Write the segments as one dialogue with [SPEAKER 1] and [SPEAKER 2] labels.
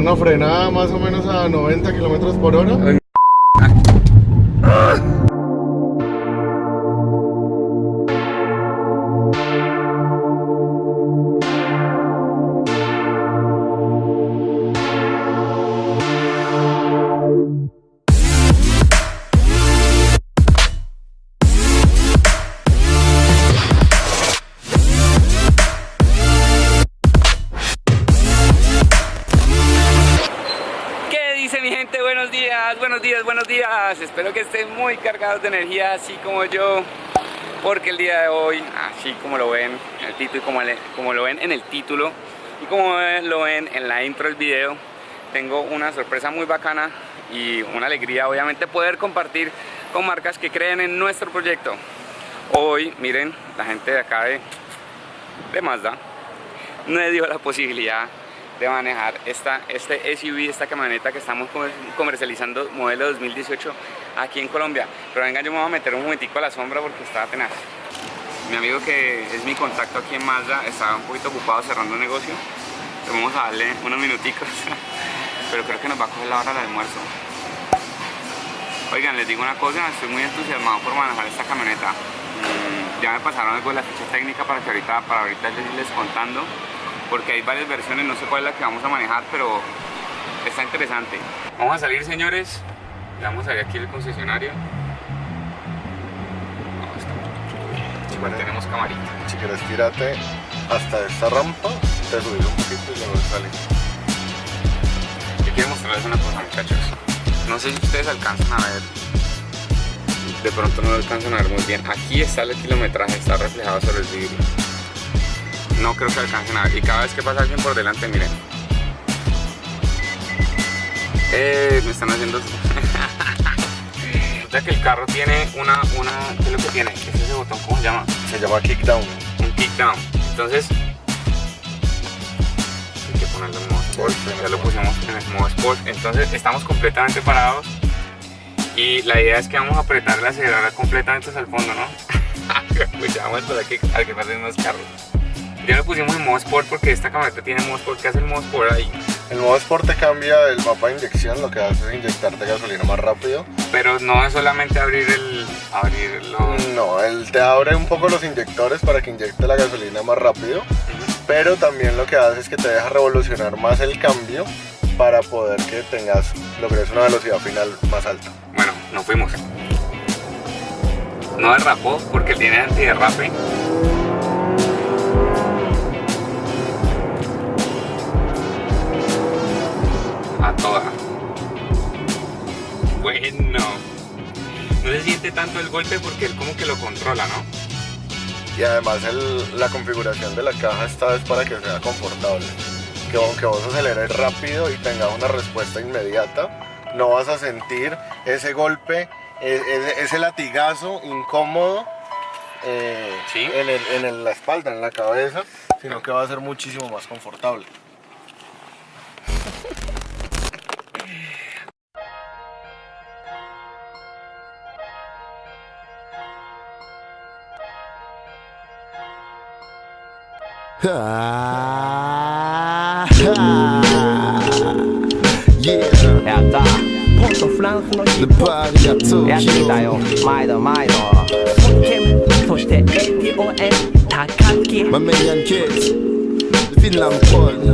[SPEAKER 1] una frenada más o menos a 90 kilómetros por hora.
[SPEAKER 2] Espero que estén muy cargados de energía, así como yo. Porque el día de hoy, así como lo ven en el título y como, le- como lo ven en el título y como lo ven en la intro del video, tengo una sorpresa muy bacana y una alegría obviamente poder compartir con marcas que creen en nuestro proyecto. Hoy, miren, la gente de acá de, de Mazda me dio la posibilidad de manejar esta, este SUV, esta camioneta que estamos comer- comercializando modelo 2018 aquí en Colombia. Pero venga, yo me voy a meter un momentico a la sombra porque está tenaz. Mi amigo que es mi contacto aquí en Mazda estaba un poquito ocupado cerrando un negocio. Vamos a darle unos minuticos. Pero creo que nos va a coger la hora del almuerzo. Oigan, les digo una cosa, estoy muy entusiasmado por manejar esta camioneta. Mm, Ya me pasaron algo de la ficha técnica para que ahorita, para ahorita les irles contando, porque hay varias versiones, no sé cuál es la que vamos a manejar, pero está interesante. Vamos a salir, señores. Vamos a ver aquí el concesionario. No, está. Igual tenemos camarita.
[SPEAKER 1] Si quieres, tírate hasta esta rampa, te subís un poquito y luego sales.
[SPEAKER 2] Yo quiero mostrarles una cosa, muchachos. No sé si ustedes alcanzan a ver. De pronto no lo alcanzan a ver muy bien. Aquí está el kilometraje, está reflejado sobre el vidrio. No creo que alcancen a ver. Y cada vez que pasa alguien por delante, miren. Eh, me están haciendo. Resulta que el carro tiene una, una. ¿Qué es lo que tiene? ¿Qué es ese botón? ¿Cómo se llama?
[SPEAKER 1] Se llama kickdown.
[SPEAKER 2] un kickdown. Entonces, hay que ponerlo en modo sport. Ya lo pusimos en el modo sport. Entonces, estamos completamente parados. Y la idea es que vamos a apretar el acelerador completamente hasta el fondo, ¿no? pues ya vamos a esperar que, a que pasen más carros. Ya lo pusimos en modo sport porque esta camioneta tiene modo sport. ¿Qué hace el modo sport ahí?
[SPEAKER 1] El modo Sport te cambia el mapa de inyección, lo que hace es inyectarte gasolina más rápido.
[SPEAKER 2] Pero no es solamente abrir el. abrir los.
[SPEAKER 1] No, él te abre un poco los inyectores para que inyecte la gasolina más rápido, pero también lo que hace es que te deja revolucionar más el cambio para poder que tengas, logres una velocidad final más alta.
[SPEAKER 2] Bueno, nos fuimos. No derrapó porque tiene antiderrape. A toda. Bueno. No se siente tanto el golpe porque él como que lo controla, ¿no?
[SPEAKER 1] Y además el- la configuración de la caja esta es para que sea confortable. Que aunque vos aceleres rápido y tengas una respuesta inmediata, no vas a sentir ese golpe, e- ese, ese latigazo incómodo eh,
[SPEAKER 2] Sí.
[SPEAKER 1] en, el- en el- la espalda, en la cabeza, sino que va a ser muchísimo más confortable.
[SPEAKER 3] は
[SPEAKER 4] やった。ポンとフランスのヒップホップやってたよ。毎度毎度本件そして演技応援高木
[SPEAKER 3] マメヤンキ
[SPEAKER 4] ッスフィンランポール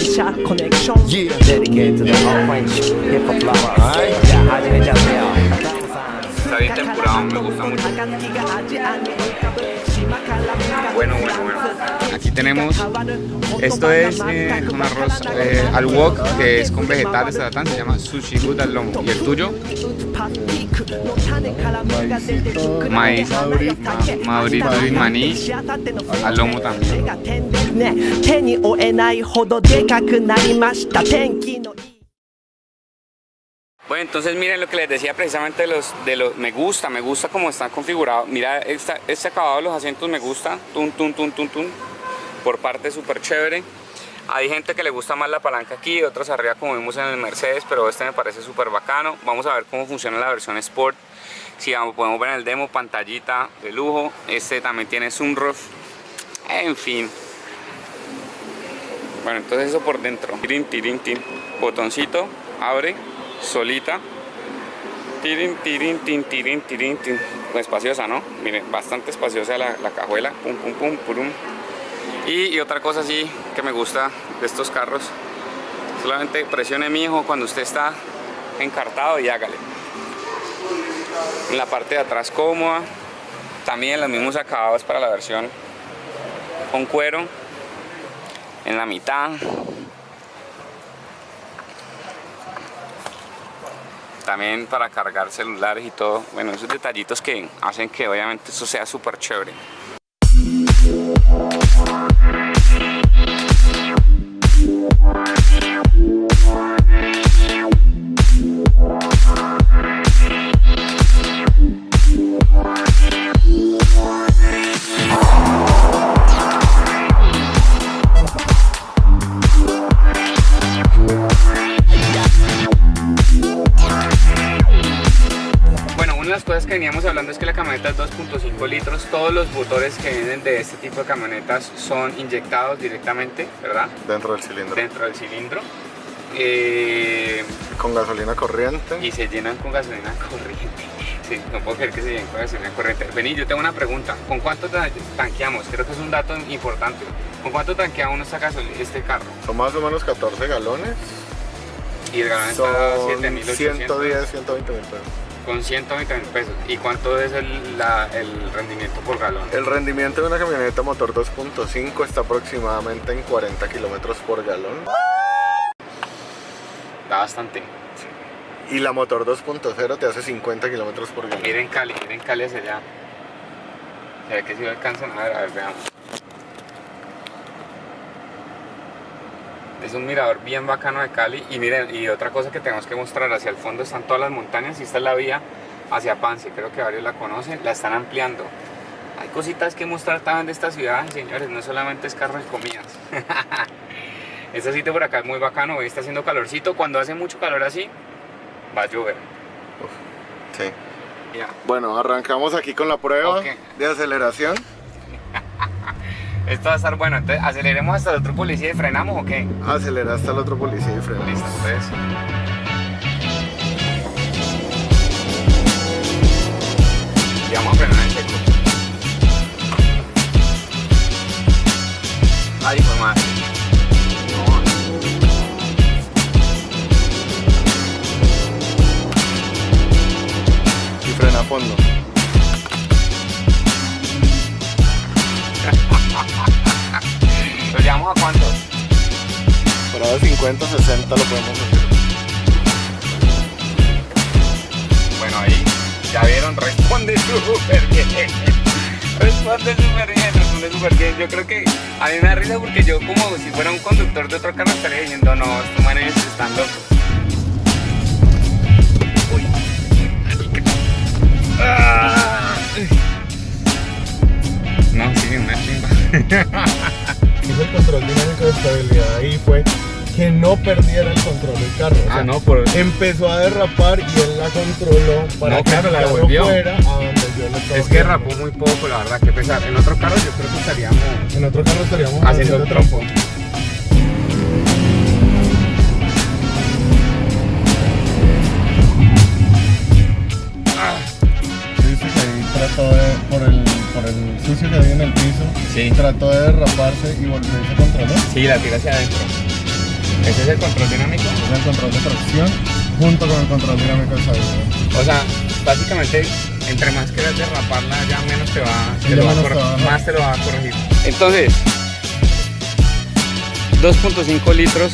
[SPEAKER 4] シャ車コネクション、
[SPEAKER 3] デ
[SPEAKER 4] リケートでオーフ
[SPEAKER 3] ェ
[SPEAKER 5] ンチヒップホップラバー、
[SPEAKER 3] はい、
[SPEAKER 4] じゃあ始めちゃってよ
[SPEAKER 2] Está bien temporada, me gusta mucho. Bueno, bueno. tenemos, esto es eh, un arroz eh, al wok que es con vegetales se llama sushi good al lomo. ¿Y el tuyo? Maíz, madurito y maní al lomo también. Bueno, entonces miren lo que les decía precisamente de los, de los me gusta, me gusta cómo están configurados. Mira este, este acabado de los asientos me gusta, tun, tun, tun, tun, tun por parte súper chévere. Hay gente que le gusta más la palanca aquí, otros arriba como vimos en el Mercedes, pero este me parece súper bacano. Vamos a ver cómo funciona la versión Sport. Si vamos, podemos ver en el demo, pantallita de lujo. Este también tiene sunroof. En fin. Bueno, entonces eso por dentro. Tirin, tirin, tin. Botoncito, abre, solita. Tirin, tirin, tin, tirin, tirin, tin. Espaciosa, ¿no? Miren, bastante espaciosa la, la cajuela. Pum, pum, pum, purum. Y, otra cosa así que me gusta de estos carros. Solamente presione mi hijo cuando usted está encartado y hágale. En la parte de atrás cómoda. También los mismos acabados para la versión con cuero. En la mitad. También para cargar celulares y todo. Bueno, esos detallitos que hacen que obviamente esto sea súper chévere. Que veníamos hablando es que la camioneta es 2.5 litros. Todos los motores que vienen de este tipo de camionetas son inyectados directamente, ¿verdad?
[SPEAKER 1] Dentro del cilindro.
[SPEAKER 2] Dentro del cilindro. Eh,
[SPEAKER 1] Con gasolina corriente.
[SPEAKER 2] y se llenan con gasolina corriente. Sí, no puedo creer que se llenen con gasolina corriente. Vení, yo tengo una pregunta. ¿Con cuánto ta- tanqueamos? Creo que es un dato importante. ¿Con cuánto tanquea uno esta gasol- este carro?
[SPEAKER 1] Son más o menos 14 galones.
[SPEAKER 2] Y el galón está
[SPEAKER 1] Son
[SPEAKER 2] a 7.800.
[SPEAKER 1] 110, 120 mil pesos.
[SPEAKER 2] Con 120 mil pesos. ¿Y cuánto es el, la- el rendimiento por galón?
[SPEAKER 1] El rendimiento de una camioneta motor 2.5 está aproximadamente en 40 kilómetros por galón.
[SPEAKER 2] Da bastante.
[SPEAKER 1] Y la motor 2.0 te hace 50 kilómetros por galón.
[SPEAKER 2] Miren Cali, miren Cali hacia allá. Se ve que si lo alcanzan a ver, a ver, veamos. Es un mirador bien bacano de Cali y miren, y otra cosa que tenemos que mostrar, hacia el fondo están todas las montañas y esta es la vía hacia Pance, creo que varios la conocen, la están ampliando. Hay cositas que mostrar también de esta ciudad, señores, no solamente es carros y comidas. este sitio por acá es muy bacano, hoy está haciendo calorcito, cuando hace mucho calor así, va a llover.
[SPEAKER 1] Sí. Bueno, arrancamos aquí con la prueba de aceleración.
[SPEAKER 2] Esto va a estar bueno, entonces aceleremos hasta el otro policía y frenamos o qué?
[SPEAKER 1] Acelera hasta el otro policía y frena.
[SPEAKER 2] Listo, entonces. Y vamos a frenar en seco. Ay, fue madre.
[SPEAKER 1] Y frena a fondo.
[SPEAKER 2] ¿Lo llevamos a cuántos?
[SPEAKER 1] Para 50, 60 lo podemos hacer.
[SPEAKER 2] Bueno, ahí ya vieron, responde súper bien. Responde súper bien, responde súper bien. Yo creo que a mí me da risa porque yo como si fuera un conductor de otro carro estaría diciendo, no, estos manes están locos. Ah. No, sí, una chimba.
[SPEAKER 6] hizo el control dinámico de estabilidad ahí fue que no perdiera el control del carro. O sea,
[SPEAKER 2] Ah, no, por...
[SPEAKER 6] Empezó a derrapar y él la controló para
[SPEAKER 2] No,
[SPEAKER 6] que
[SPEAKER 2] claro, la
[SPEAKER 6] el carro
[SPEAKER 2] devolvió.
[SPEAKER 6] fuera a donde yo le estaba
[SPEAKER 2] Es que
[SPEAKER 6] haciendo.
[SPEAKER 2] rapó muy poco, la verdad, que pesar. En otro carro yo creo que estaríamos
[SPEAKER 6] En otro carro estaríamos
[SPEAKER 2] haciendo trompo.
[SPEAKER 6] Dice que ahí trató de, por el, por el sucio que había en el piso,
[SPEAKER 2] Sí.
[SPEAKER 6] trató de derraparse y volverse a controlar.
[SPEAKER 2] Sí, la tira hacia adentro. ¿Ese es el control dinámico?
[SPEAKER 6] Es el control de tracción junto con el control dinámico de estabilidad.
[SPEAKER 2] O sea, básicamente, entre más quieras derraparla, ya menos te va,
[SPEAKER 6] Sí,
[SPEAKER 2] te
[SPEAKER 6] ya
[SPEAKER 2] lo va
[SPEAKER 6] menos te va
[SPEAKER 2] más te lo va a corregir. Entonces, 2.5 litros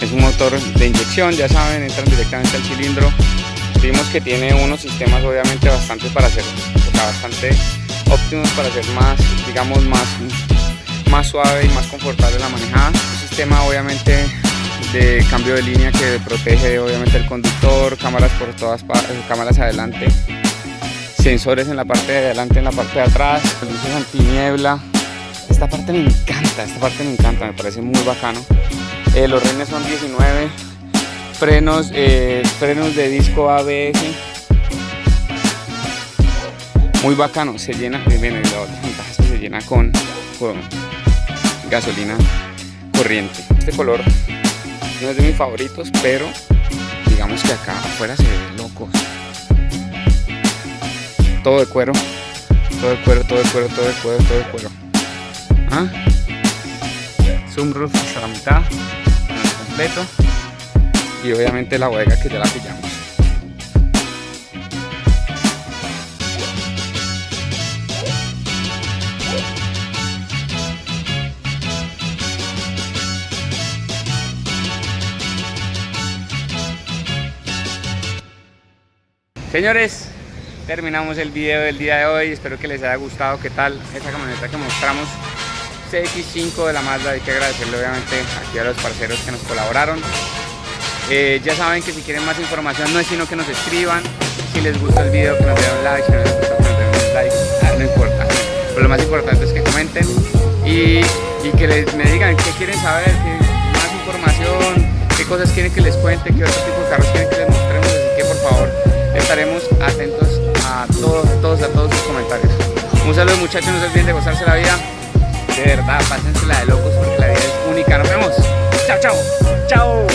[SPEAKER 2] es un motor de inyección, ya saben, entran directamente al cilindro. Vimos que tiene unos sistemas obviamente bastante para hacer, bastante óptimos para hacer más, digamos, más, más suave y más confortable la manejada. Un sistema obviamente de cambio de línea que protege obviamente el conductor, cámaras por todas partes, cámaras adelante, sensores en la parte de adelante, en la parte de atrás, luces antiniebla. Esta parte me encanta, esta parte me encanta, me parece muy bacano. Eh, los renes son 19, frenos, eh, frenos de disco ABS. Muy bacano, se llena, bien, y la otra ventaja que se llena con, con gasolina corriente. Este color no es de mis favoritos, pero digamos que acá afuera se ve locos. Todo de cuero, todo de cuero, todo de cuero, todo de cuero, todo de cuero. ¿Ah? Sunroof hasta la mitad, completo. Y obviamente la bodega que ya la pillamos. Señores, terminamos el video del día de hoy. Espero que les haya gustado. ¿Qué tal esa camioneta que mostramos? CX5 de la Mazda. Hay que agradecerle obviamente aquí a los parceros que nos colaboraron. Eh, ya saben que si quieren más información no es sino que nos escriban. Si les gusta el video que nos den un like. Si no les gusta que nos den un like. Ah, no importa. Pero lo más importante es que comenten y, que les, me digan qué quieren saber, más información, qué cosas quieren que les cuente, qué otro tipo de carros quieren que les mostremos. Así que por favor estaremos atentos a todos, todos, a todos sus comentarios. Un saludo muchachos, no se olviden de gozarse la vida. De verdad, pásensela de locos porque la vida es única. Nos vemos. Chao, chao.